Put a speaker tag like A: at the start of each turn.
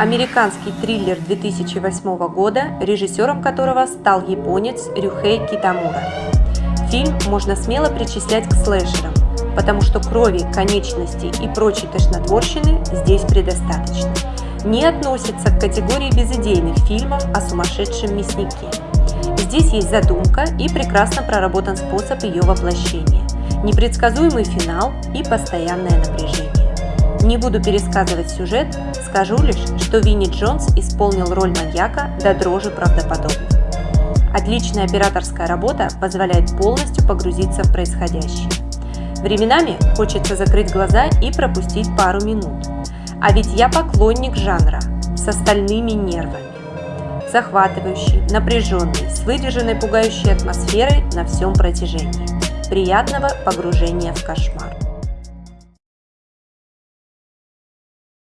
A: Американский триллер 2008 года, режиссером которого стал японец Рюхей Китамура. Фильм можно смело причислять к слэшерам, потому что крови, конечностей и прочей тошнотворщины здесь предостаточно. Не относится к категории безыдейных фильмов о сумасшедшем мяснике. Здесь есть задумка и прекрасно проработан способ ее воплощения, непредсказуемый финал и постоянное напряжение. Не буду пересказывать сюжет, скажу лишь, что Винни Джонс исполнил роль маньяка до дрожи правдоподобно. Отличная операторская работа позволяет полностью погрузиться в происходящее. Временами хочется закрыть глаза и пропустить пару минут. А ведь я поклонник жанра с остальными нервами. Захватывающий, напряженный, с выдержанной пугающей атмосферой на всем протяжении. Приятного погружения в кошмар.